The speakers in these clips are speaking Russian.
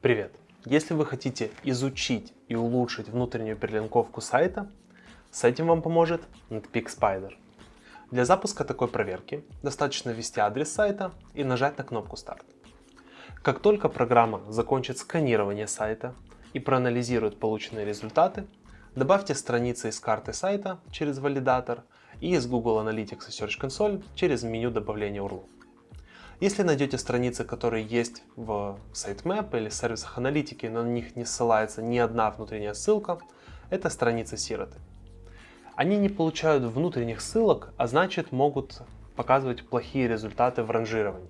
Привет! Если вы хотите изучить и улучшить внутреннюю перелинковку сайта, с этим вам поможет Netpeak Spider. Для запуска такой проверки достаточно ввести адрес сайта и нажать на кнопку «Старт». Как только программа закончит сканирование сайта и проанализирует полученные результаты, добавьте страницы из карты сайта через валидатор и из Google Analytics и Search Console через меню добавления URL. Если найдете страницы, которые есть в sitemap или сервисах аналитики, но на них не ссылается ни одна внутренняя ссылка, это страницы сироты. Они не получают внутренних ссылок, а значит могут показывать плохие результаты в ранжировании.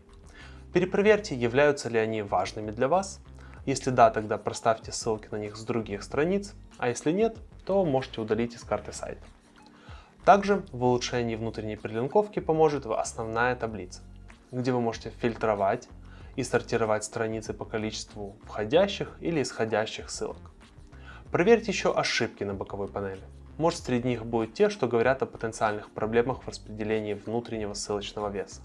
Перепроверьте, являются ли они важными для вас. Если да, тогда проставьте ссылки на них с других страниц, а если нет, то можете удалить из карты сайта. Также в улучшении внутренней перелинковки поможет основная таблица где вы можете фильтровать и сортировать страницы по количеству входящих или исходящих ссылок. Проверьте еще ошибки на боковой панели. Может среди них будут те, что говорят о потенциальных проблемах в распределении внутреннего ссылочного веса.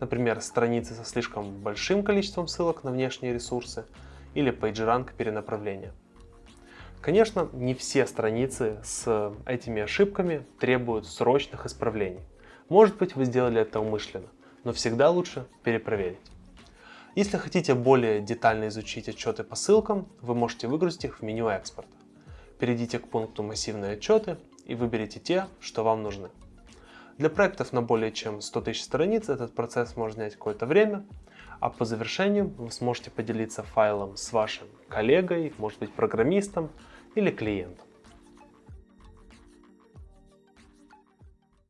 Например, страницы со слишком большим количеством ссылок на внешние ресурсы или PageRank перенаправления. Конечно, не все страницы с этими ошибками требуют срочных исправлений. Может быть, вы сделали это умышленно но всегда лучше перепроверить. Если хотите более детально изучить отчеты по ссылкам, вы можете выгрузить их в меню экспорта. Перейдите к пункту «Массивные отчеты» и выберите те, что вам нужны. Для проектов на более чем 100 тысяч страниц этот процесс может занять какое-то время, а по завершению вы сможете поделиться файлом с вашим коллегой, может быть программистом или клиентом.